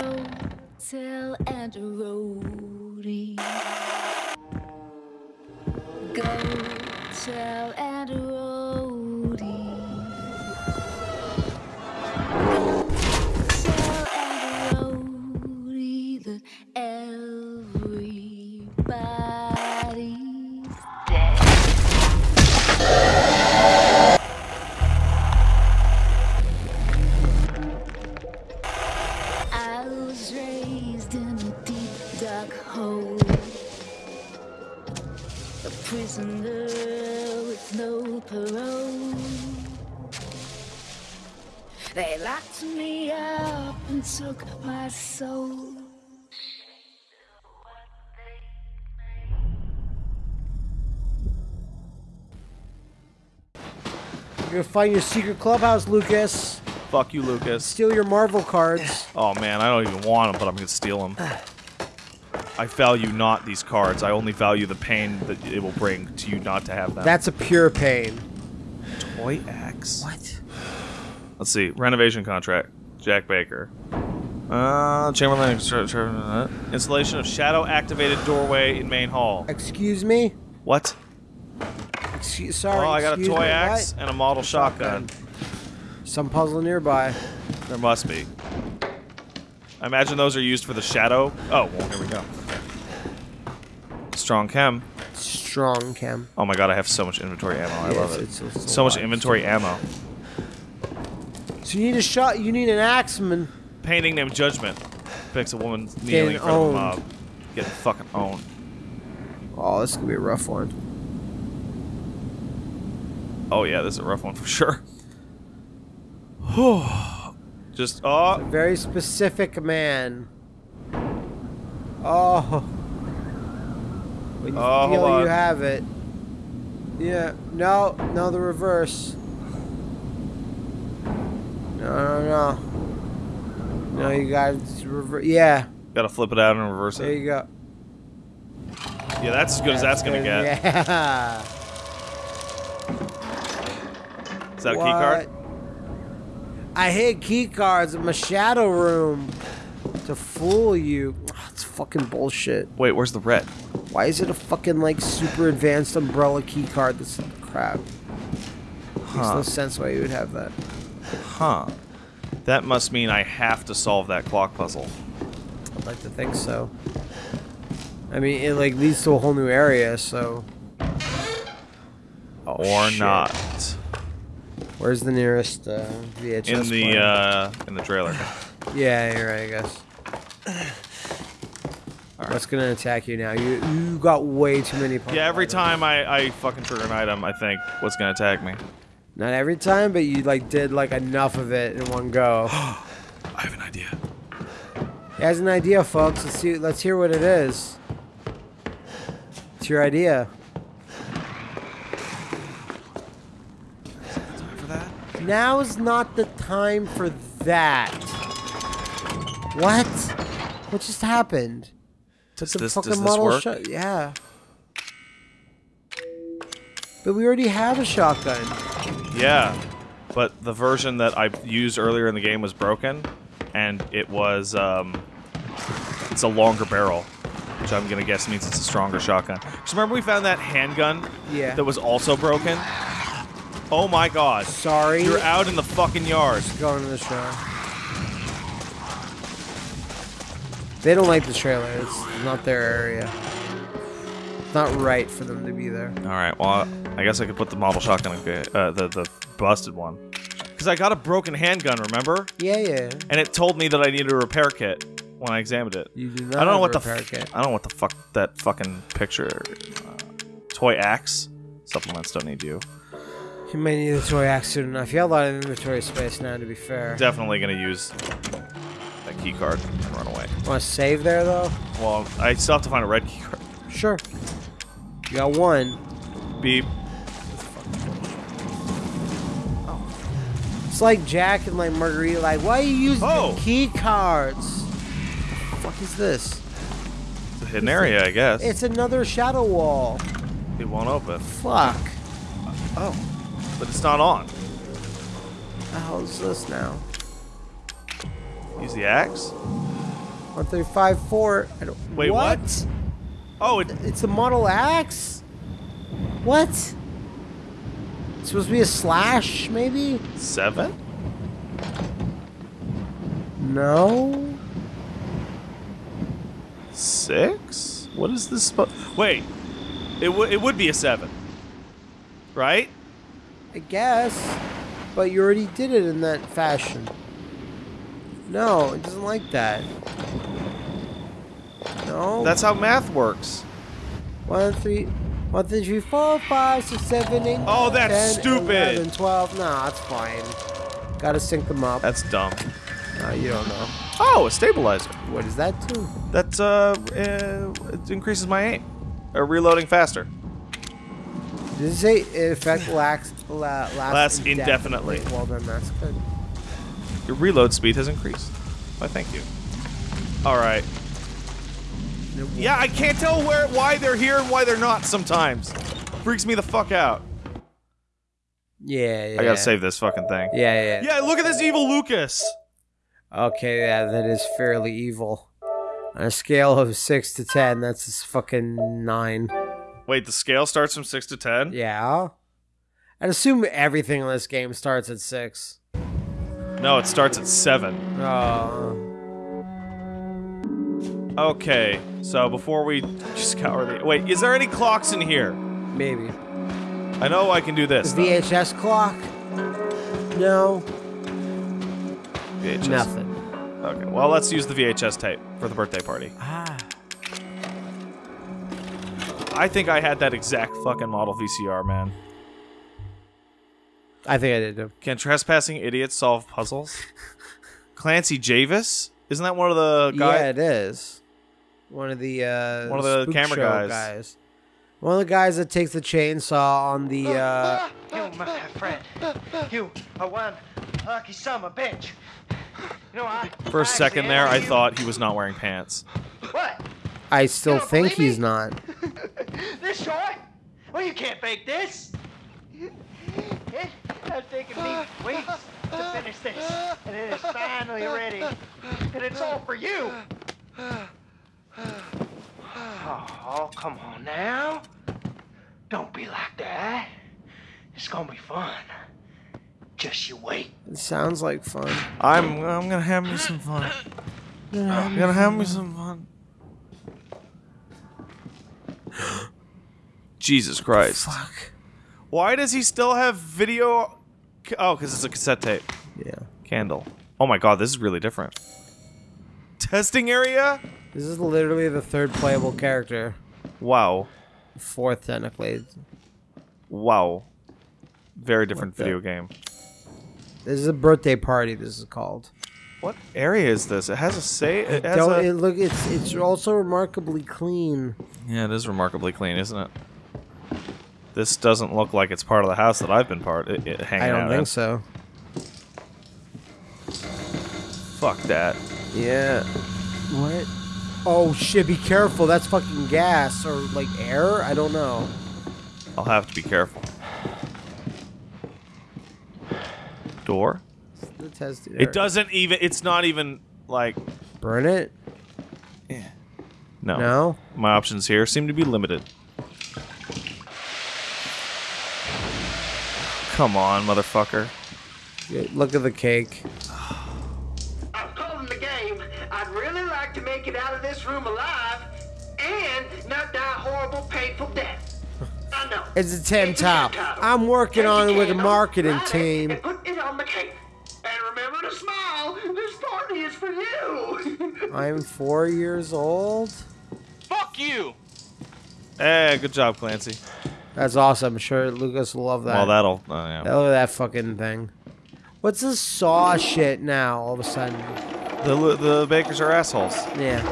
Go tell Aunt Rhody. Go tell took my soul. You're gonna find your secret clubhouse, Lucas. Fuck you, Lucas. Steal your Marvel cards. Oh man, I don't even want them, but I'm gonna steal them. I value not these cards. I only value the pain that it will bring to you not to have them. That's a pure pain. toy axe. What? Let's see. Renovation contract. Jack Baker. Uh, Chamberlain installation of shadow activated doorway in main hall. Excuse me? What? Excuse, sorry. Oh, I got a toy me, axe what? and a model shotgun. Some puzzle nearby. There must be. I imagine those are used for the shadow. Oh, well, here we go. Strong chem. Strong chem. Oh my god, I have so much inventory ammo. I Yes, love it. it's- it's so much inventory ammo. So you need a shot. You need an axeman. Painting named Judgment. Depicts a woman kneeling in front owned. of a mob. Getting fucking owned. Oh, this is gonna be a rough one. Oh yeah, this is a rough one for sure. Just oh, Very specific man. Oh. When you Oh, feel hold on. you have it. Yeah. No. No, the reverse. No, no, no. No, you got to reverse. Yeah. gotta flip it out and reverse There it. There you go. Yeah, that's as good as that's gonna get. Yeah. Is that a key card? I hid key cards in my shadow room to fool you. It's fucking bullshit. Wait, where's the red? Why is it a fucking like super advanced umbrella key card? This crap. Makes no sense why you would have that. Huh. That must mean I have to solve that clock puzzle. I'd like to think so. I mean, it like leads to a whole new area, so. Oh, or shit. not. Where's the nearest uh, VHS? In the uh in the trailer. Yeah, you're right. I guess. What's gonna attack you now? You you got way too many. Yeah, every items. time I, I fucking trigger an item, I think what's gonna attack me. Not every time, but you like did like enough of it in one go. I have an idea. He has an idea, folks. Let's see. Let's hear what it is. It's your idea. Time for that? Now is not the time for that. What? What just happened? Does this, fucking does this work? shot- yeah. But we already have a shotgun. Yeah, but the version that I used earlier in the game was broken, and it was um, it's a longer barrel, which I'm gonna guess means it's a stronger shotgun. Because remember we found that handgun Yeah. that was also broken. Oh my god! Sorry. You're out in the fucking yard. Going to the show. They don't like the trailer. It's not their area. It's not right for them to be there. All right. Well, I guess I could put the model shotgun, uh, the the busted one, because I got a broken handgun. Remember? Yeah, yeah. And it told me that I needed a repair kit when I examined it. You do not I don't know what the repair kit. I don't know what the fuck that fucking picture. Uh, toy axe supplements don't need you. You may need a toy axe soon enough. You have a lot of inventory space now, to be fair. Definitely gonna use that key card and run away. Want to save there, though? Well, I still have to find a red key card. Sure. You got one. Beep. It's like Jack and like Marguerite. Like, why are you using Oh. the key cards? The fuck is this? It's a hidden area, I guess. It's another shadow wall. it won't open. Fuck. Oh, but it's not on. What the hell is this now? Use the axe. 135 4. I don't, Wait, what? Oh, it, It's the Model X? What? It's supposed to be a slash, maybe? seven? No? Six? What is this? Wait, it would it would be a seven, right? I guess. But you already did it in that fashion. No, it doesn't like that. No. That's how math works. One, three, one, two, three, four, five, six, seven, eight. Oh, that's 10, stupid. 11, 12. Nah, it's fine. Gotta sync them up. That's dumb. Nah, you don't know. Oh, a stabilizer. What is that too? That's uh, uh it increases my aim. Uh, reloading faster. Did it say it affect lasts, la, lasts, Lasts indefinitely. Well, then that's good. Your reload speed has increased. Why, thank you. All right. Yeah, I can't tell where why they're here and why they're not sometimes. Freaks me the fuck out. Yeah, yeah. I gotta save this fucking thing. Yeah, yeah. Yeah, look at this evil Lucas. Okay, yeah, that is fairly evil. On a scale of 6 to 10, that's just fucking 9. Wait, the scale starts from six to ten. Yeah. I'd assume everything in this game starts at 6. No, it starts at seven. Oh. Okay, so before we just scour the wait, is there any clocks in here? Maybe. I know I can do this. The. VHS clock? No. VHS. Nothing. Okay, well let's use the VHS tape for the birthday party. Ah. I think I had that exact fucking model VCR, man. I think I did too. Can trespassing idiots solve puzzles? Clancy Jarvis? Isn't that one of the guys? Yeah, it is. One of the uh One of the spook camera show guys. One of the guys that takes the chainsaw on the uh You, my friend, you are one lucky son of a bitch. You know, I. For a second there, I accidentally- thought he was not wearing pants. What? I still think believe me? he's not. This short? Well, you can't fake this. It has taken me weeks to finish this, and it is finally ready. And it's all for you. Oh, come on now. Don't be like that. It's gonna be fun. Just you wait. It sounds like fun. I'm I'm gonna have me some fun. I'm gonna have me some fun. Jesus Christ. Fuck. Why does he still have video? Oh, because it's a cassette tape. Yeah. Candle. Oh my god, this is really different. Testing area? This is literally the third playable character. Wow. Fourth technically. Wow. Very different video game. This is a birthday party. This is called. What area is this? It has a say. It has Don't a- it look? It's it's also remarkably clean. Yeah, it is remarkably clean, isn't it? This doesn't look like it's part of the house that I've been part it, it, hanging I don't out think in. so. Fuck that. Yeah. What? Oh shit! Be careful. That's fucking gas or like air. I don't know. I'll have to be careful. Door? It doesn't even. It's not even like. burn it. Yeah. No. No. My options here seem to be limited. Come on, motherfucker. Look at the cake. Like it out of this room alive and not die a horrible, painful death. I know. It's a Tim It's a Top. Tim Top. I'm working Take on it with a marketing light it, team. And put it on the cake. And remember to smile. This party is for you. I'm four years old. Fuck you! Hey, good job, Clancy. That's awesome. I'm sure Lucas will love that. Well, that'll. Uh, yeah. Look at that fucking thing. What's this saw shit now? All of a sudden. The the bakers are assholes. Yeah.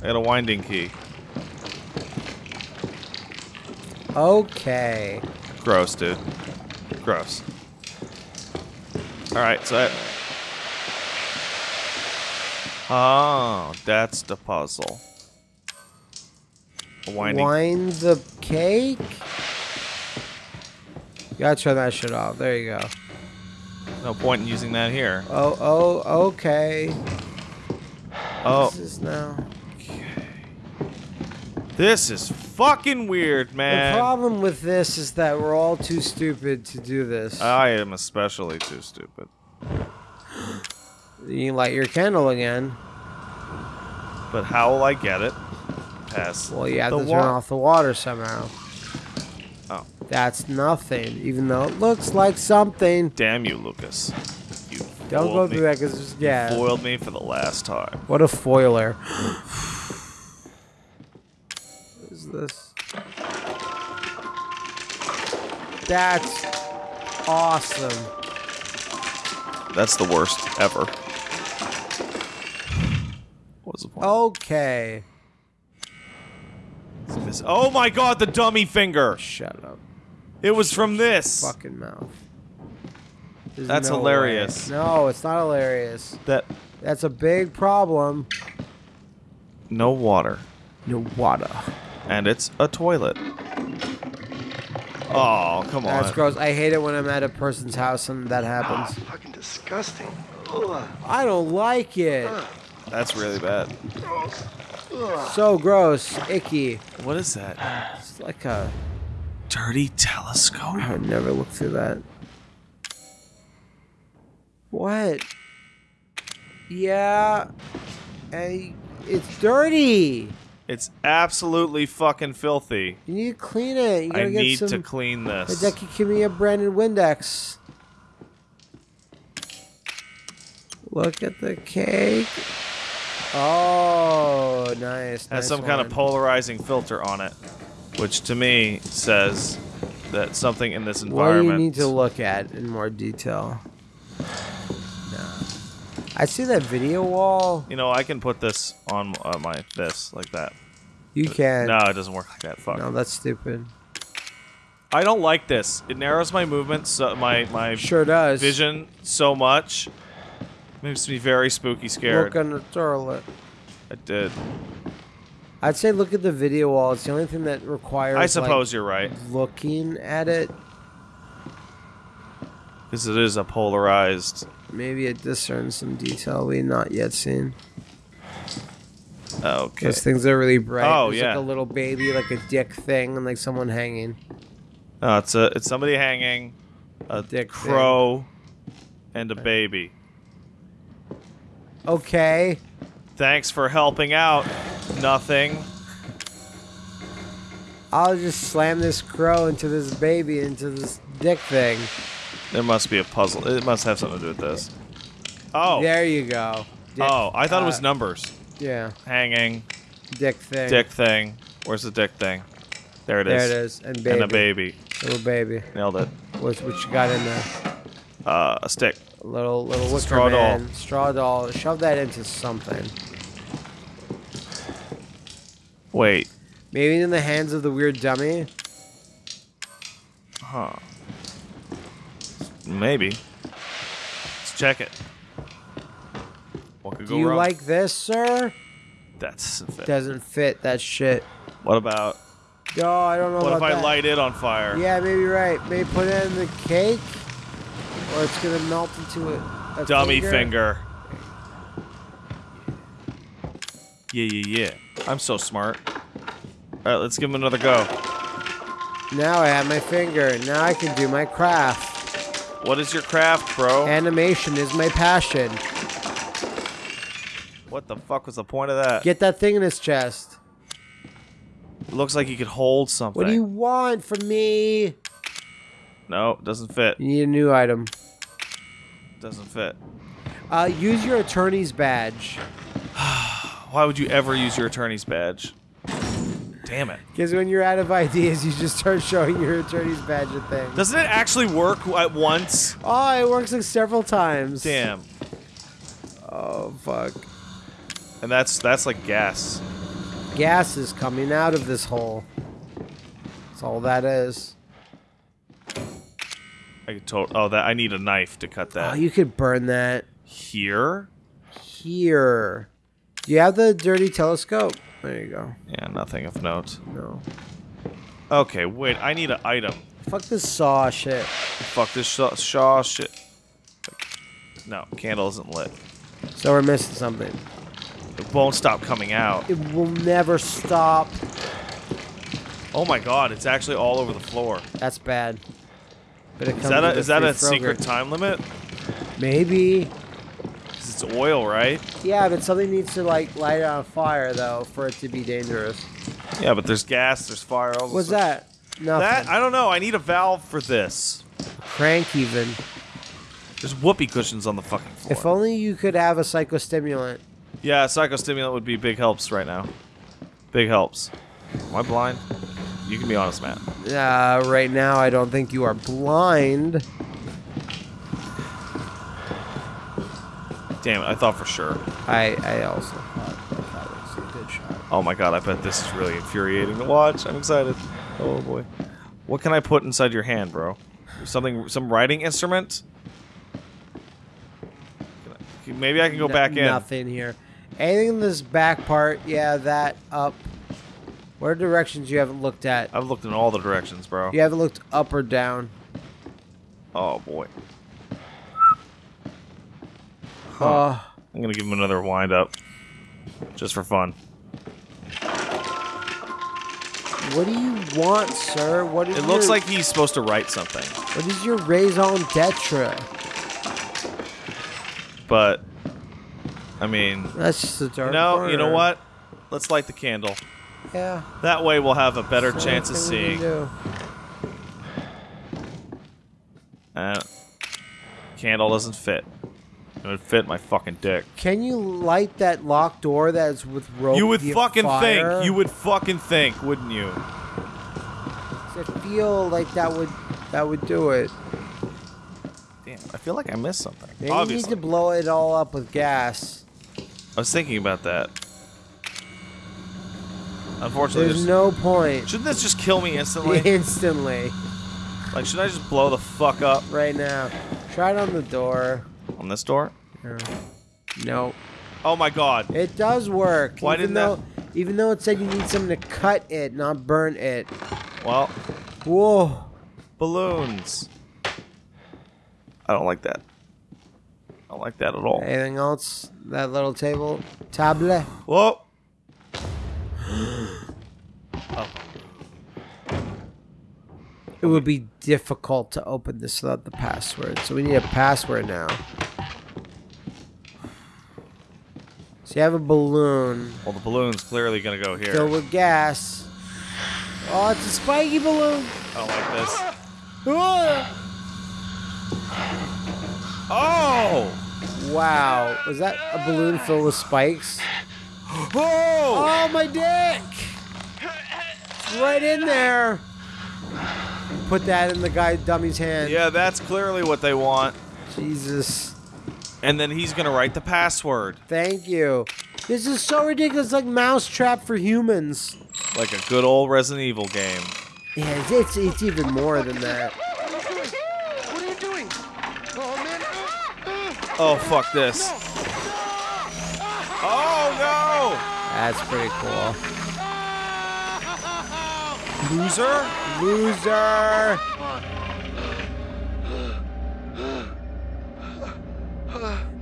I got a winding key. Okay. Gross, dude. Gross. All right, so. I... Oh, that's the puzzle. A winding. Wind the cake. You gotta turn that shit off. There you go. No point in using that here. Oh, oh, okay. Oh, This is now. this is fucking weird, man. The problem with this is that we're all too stupid to do this. I am especially too stupid. you light your candle again. But how will I get it? Pass. Well, you have the to turn off the water somehow. That's nothing, even though it looks like something. Damn you, Lucas. You Don't go through me. that because yeah. Foiled me for the last time. What a foiler. what is this? That's awesome. That's the worst ever. What was the point? Okay. Oh my god, the dummy finger! Shut up. It was from this! Fucking mouth. There's That's no hilarious. way. No, it's not hilarious. That. That's a big problem. No water. No water. And it's a toilet. Oh, come on. That's gross. I hate it when I'm at a person's house and that Oh, happens. Ah, fucking disgusting. Ugh. I don't like it. Ah. That's really bad. So gross. Icky. What is that? It's like a. Dirty telescope? I would never look through that. What? Yeah. Hey, it's dirty. It's absolutely fucking filthy. You need to clean it. You gotta I get need some. to clean this. Hideki, give me a Brandon Windex. Look at the cake. Oh, nice. has nice some kind of polarizing filter on it, which to me says that something in this environment. What do you need to look at in more detail? No. I see that video wall. You know, I can put this on uh, my this like that. You can. No, it doesn't work like that. Fuck. No, that's stupid. I don't like this. It narrows my movements, so my my Sure does. vision so much. Makes me very spooky scared. Look on the toilet. I did. I'd say look at the video wall. It's the only thing that requires. I suppose like, you're right, looking at it. because it is a polarized. Maybe it discerns some detail we not yet seen. Oh, okay. Those things are really bright. Oh, There's yeah. like a little baby, like a dick thing, and like someone hanging. No, it's a it's somebody hanging, a Dick crow, and a baby. Okay. Thanks for helping out. Nothing. I'll just slam this crow into this baby into this dick thing. There must be a puzzle. It must have something to do with this. Oh. There you go. Dick- Oh, I thought it was uh, numbers. Yeah, Hanging, dick thing. dick thing. Where's the dick thing? There it There is. it is. And baby. And a baby. Little baby. Nailed it. What's what you got in there? Uh, a stick. A little little wicker straw doll. Straw doll. Shove that into something. Wait. Maybe in the hands of the weird dummy. Huh. Maybe. Let's check it. What could Do go you wrong? like this, sir? That's fit. Doesn't fit that shit. What about? No, I don't know What if I that. light it on fire? Yeah, maybe you're right. Maybe put it in the cake, or it's gonna melt into a, a Dummy finger. Yeah, yeah, yeah. I'm so smart. All right, let's give him another go. Now I have my finger. Now I can do my craft. What is your craft, bro? Animation is my passion. what the fuck was the point of that? Get that thing in his chest. It looks like you could hold something. What do you want from me? No, doesn't fit. You need a new item. Doesn't fit. Uh, use your attorney's badge. Why would you ever use your attorney's badge? Damn it. Because when you're out of ideas, you just start showing your attorney's badge at things. Doesn't it actually work at once? Oh, it works like several times. Damn. Oh, fuck. And that's that's like gas. Gas is coming out of this hole. That's all that is. I could to- oh that I need a knife to cut that. Oh, you could burn that Here? here. Do you have the dirty telescope? There you go. Yeah, nothing of note. No. Okay, wait, I need an item. Fuck this saw shit. Fuck this saw, Shaw shit. No, candle isn't lit. So we're missing something. It won't stop coming out. It will never stop. Oh my god, it's actually all over the floor. That's bad. But it comes Is that a, is that a secret time limit? Maybe. 'Cause it's oil, right? Yeah, but something needs to like light it on fire though for it to be dangerous. Yeah, but there's gas, there's fire. all What's stuff. that? Nothing. That I don't know. I need a valve for this. Crank even. There's whoopee cushions on the fucking floor. If only you could have a psychostimulant. yeah, psychostimulant would be big helps right now. Big helps. Am I blind? You can be honest, man. Uh, right now, I don't think you are blind. Damn it, I thought for sure. I I also thought that that was a good shot. Oh my god, I bet this is really infuriating to watch. I'm excited. Oh boy. What can I put inside your hand, bro? Something, some writing instrument? Maybe I can go No- back in. Nothing here. Anything in this back part? Yeah, that up. What are directions you haven't looked at? I've looked in all the directions, bro. You haven't looked up or down. Oh boy. Uh, I'm gonna give him another wind up. Just for fun. what do you want, sir? What is It looks your- like he's supposed to write something. What is your raison d'etre? But I mean That's just a dark. No, you know what? Let's light the candle. Yeah. That way we'll have a better chance of only thing we seeing. do. Uh, candle doesn't fit. It would fit my fucking dick. Can you light that locked door that's with rope? You would fucking fire? think. You would fucking think, wouldn't you? I feel like that would that would do it. Damn, I feel like I missed something. Maybe Obviously. you need to blow it all up with gas. I was thinking about that. Unfortunately, There's there's no point. shouldn't this just kill me instantly? Instantly, like, should I just blow the fuck up right now. Try it on the door. On this door? Yeah. No, Oh my god. it does work. Why even didn't though, that- Even though it said you need something to cut it, not burn it. Well, Whoa. balloons. I don't like that. I don't like that at all. Anything else? That little table, table. Whoa. Oh. It would be difficult to open this without the password, so we need a password now. So you have a balloon Well, the balloon's clearly gonna go here. filled with gas. Oh, it's a spiky balloon. I don't like this. Ah! Oh! Wow, was that a balloon filled with spikes? Oh! Oh, my dick! It's right in there. Put that in the guy dummy's hand. Yeah, that's clearly what they want. Jesus. And then he's gonna write the password. Thank you. This is so ridiculous, like Mousetrap for humans. Like a good old Resident Evil game. Yeah, it's, it's, it's even more than that. What are you doing? Oh, man. Oh, fuck this. Oh, no! That's pretty cool. Loser? Loser!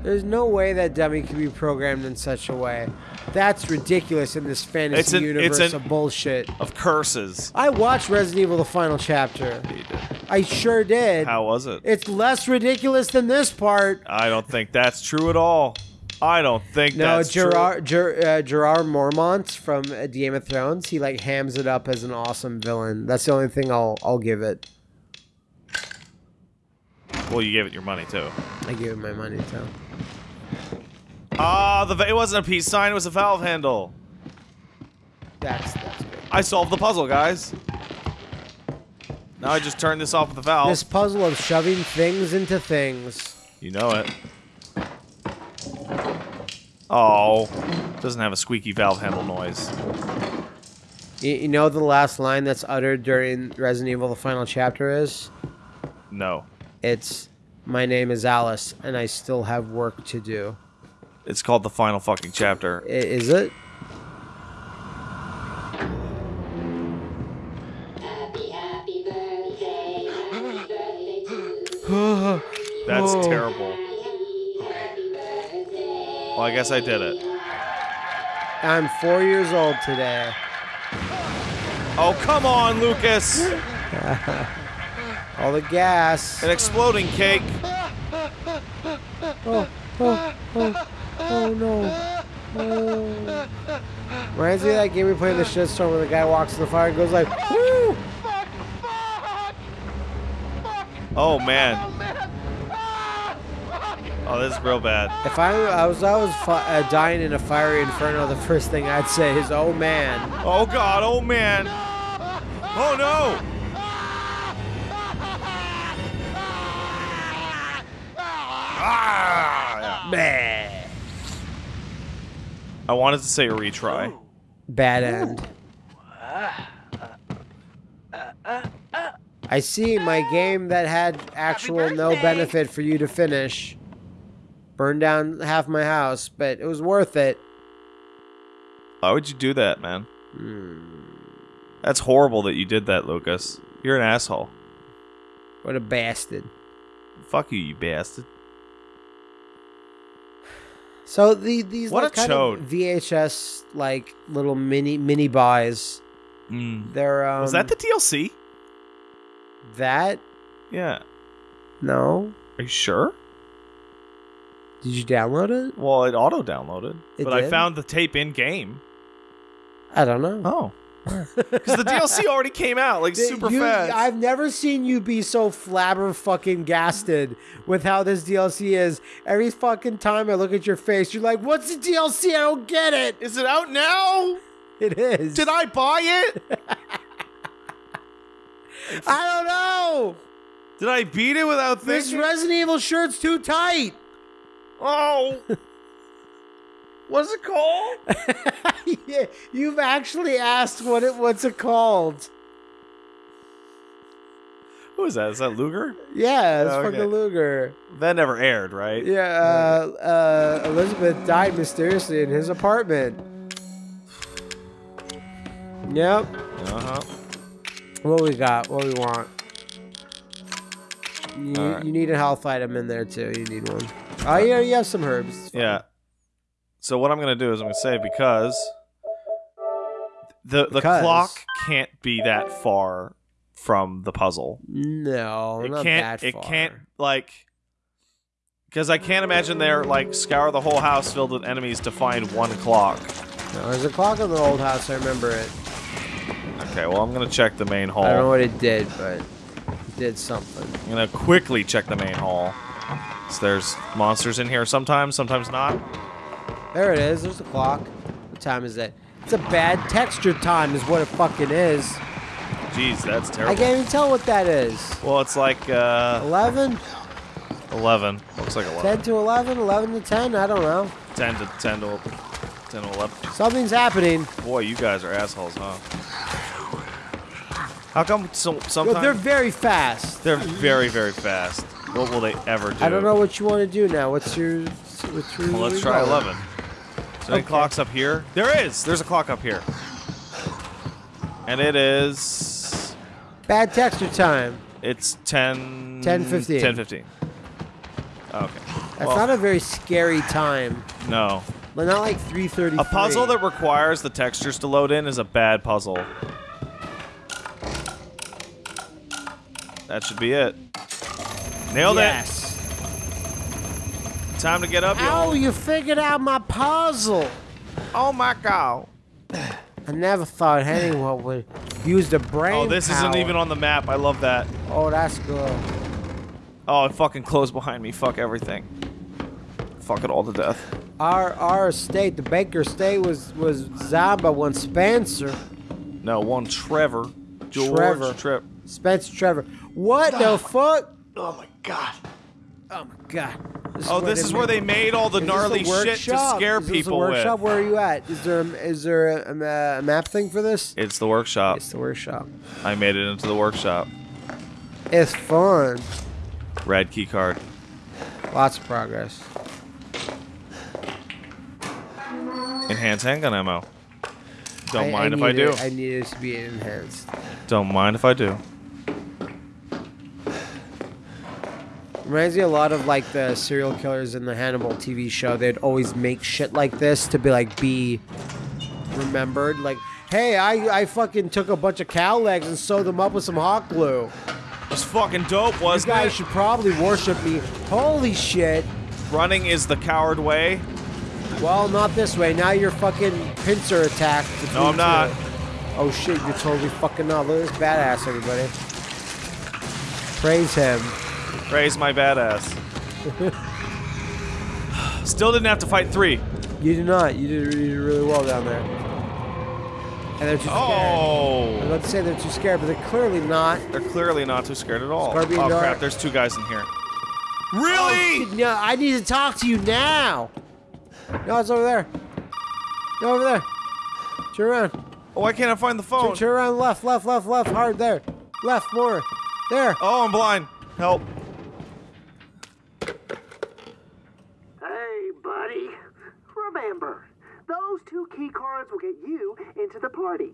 There's no way that dummy can be programmed in such a way. That's ridiculous in this fantasy It's an- it's universe an- of bullshit. Of curses. I watched Resident Evil the final chapter. I sure did. How was it? It's less ridiculous than this part. I don't think that's true at all. I don't think No, that's true. Gerard Ger, uh, Gerard Mormont from uh, Game of Thrones, he like hams it up as an awesome villain. That's the only thing I'll I'll give it. Well, you gave it your money too. I gave it my money too. Ah, the va- it wasn't a peace sign; it was a valve handle. That's that's good. I solved the puzzle, guys. Now I just turn this off with the valve. This puzzle of shoving things into things. You know it. Oh, doesn't have a squeaky valve handle noise. You, you know the last line that's uttered during Resident Evil the final chapter is? No, It's my name is Alice and I still have work to do. it's called the final fucking chapter. I- is it? Happy, happy birthday, happy birthday That's Oh. terrible. Happy, happy birthday. Well, I guess I did it. I'm four years old today. Oh, come on, Lucas! All the gas. An exploding cake. Oh, oh, oh, oh no. Oh. Reminds me of that game we played in the shitstorm where the guy walks in the fire and goes like, woo! Fuck! Fuck! Fuck! Oh, man. Oh, man! Ah! Fuck! Oh, this is real bad. If I, I was I was uh, dying in a fiery inferno, the first thing I'd say is, "Oh man." Oh, God. Oh, man. Oh, no! Ah! I wanted to say a retry. Bad end. I see my game that had actual no benefit for you to finish. Burned down half my house, but it was worth it. Why would you do that, man? That's horrible that you did that, Lucas. You're an asshole. What a bastard. Fuck you, you bastard. So the these What like a kind chode. of VHS like little mini mini buys. They're um Was that the DLC? that Yeah. no. Are you sure? Did you download it? Well, it auto downloaded, It but I did? found the tape in game. I don't know. Oh, because the DLC already came out like Th- super you- fast. I've never seen you be so flabber fucking gasted with how this DLC is. Every fucking time I look at your face, you're like, "What's the DLC? I don't get it." Is it out now? It is. Did I buy it? I don't know. Did I beat it without This thinking? Resident Evil shirt's too tight. Oh, what's it called? yeah, you've actually asked what it what's it called? Who is that? Is that Luger? Yeah, it's Oh, okay. fucking Luger. That never aired, right? Yeah, uh, uh, Elizabeth died mysteriously in his apartment. Yep. Uh huh. What we got? What we want? You, Alright. you need a health item in there too. You need one. Oh yeah, you have some herbs. Yeah. So what I'm gonna do is I'm gonna say because the the Because? clock can't be that far from the puzzle. No, it not can't. that It far. can't like because I can't imagine they're like scour the whole house filled with enemies to find one clock. No, there's a clock in the old house. I remember it. Okay, well I'm gonna check the main hall. I don't know what it did, but it did something. I'm gonna quickly check the main hall. So there's monsters in here sometimes, sometimes not. There it is. There's the clock. What time is it? It's a bad texture time, is what it fucking is. Jeez, that's terrible. I can't even tell what that is. Well, it's like uh, 11? 11. Looks like 11. 10 to 11? 11 to 10? I don't know. 10 to 10 to 10 to 11. Something's happening. Boy, you guys are assholes, huh? How come so, sometimes they're very fast. they're very very fast? What will they ever do? I don't know what you want to do now. What's your. What's your Well, let's try goal? 11. Is there any clocks up here? There is. There's a clock up here. And it is Bad texture time. it's 10 10:15. 10:15. Okay. That's Well, not a very scary time. no. But not like 3:30. A puzzle that requires the textures to load in is a bad puzzle. That should be it. Nailed yes. it. Time to get up. Oh, y'all. you figured out my puzzle. Oh my god. I never thought anyone would use the brain. Oh, this isn't even on the map. I love that. Oh, that's good. Oh, it fucking closed behind me. Fuck everything. Fuck it all to death. Our our estate, the Baker estate, was was zombed by one Spencer. No, one Trevor. George Trevor. Tre- Spencer Trevor. What the fuck? Oh my god. Oh my god. This oh, this is where they made all the Is gnarly a shit to workshop? scare Is this a people workshop? with. Where are you at? Is there a, is there a, a, a map thing for this? It's the workshop. It's the workshop. I made it into the workshop. It's fun. Red key card. Lots of progress. Enhanced handgun ammo. Don't I- mind I if I do. it- I need it to be enhanced. Don't mind if I do. Reminds me a lot of like the serial killers in the Hannibal TV show. They'd always make shit like this to be like be remembered. Like, hey, I, I fucking took a bunch of cow legs and sewed them up with some hot glue. It's fucking dope, You wasn't guys it? should probably worship me. Holy shit. Running is the coward way. Well, not this way. Now you're fucking pincer attacked. No, I'm not. Oh shit, you're totally fucking not. Look at this badass, everybody. Praise him. Praise my badass. Still didn't have to fight three. You did not. You did, you did really well down there. And they're too scared. Oh. I was Oh, about to say they're too scared, but they're clearly not. they're clearly not too scared at all. Scorpion oh Dart. crap! There's two guys in here. Oh, Really? shit, no, I need to talk to you now. No, it's over there. No, over there. Turn around. Oh, why can't I find the Turn, phone? turn around. Left, left, left, left. Hard there. Left more. There. Oh, I'm blind. Help. Hey, buddy. Remember, those two key cards will get you into the party.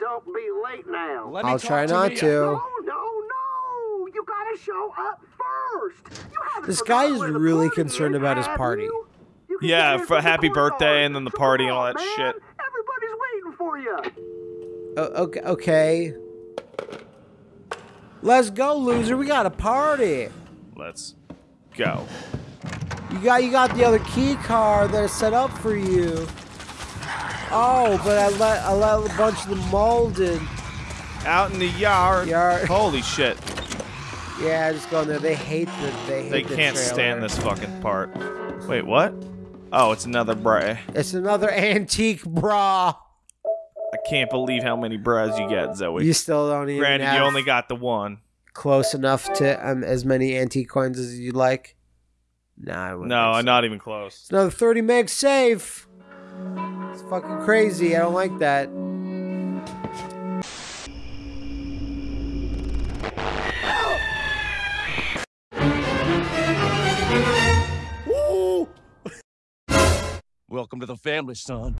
Don't be late now. I'll try not to. No, no, no! You gotta show up first. You This guy is really concerned is, about his party. you? You Yeah, for happy courtyard. birthday and then the So party and all that man. shit. Everybody's waiting for you. Oh, okay, okay. Let's go, loser. We got a party. Let's go. You got you got the other key card that's set up for you. Oh, but I let I let a bunch of them molded. Out in the yard. Yard. Holy shit. Yeah, just go in there. They hate the they hate They the can't trailer. stand this fucking part. Wait, what? Oh, it's another bra. It's another antique bra. I can't believe how many bras you get, Zoe. You still don't even Granted, you only got the one. close enough to um, as many antique coins as you'd like. Nah, I wouldn't No, think so. I'm not even close. It's another 30 meg safe. It's fucking crazy. I don't like that. Welcome to the family, son.